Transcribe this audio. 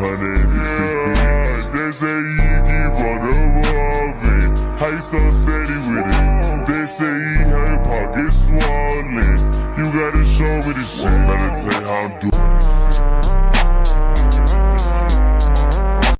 Yeah, they say you keep on evolving. How you so steady with it? They say you have your pockets swollen. You gotta show me the shit. Better tell how I'm doing.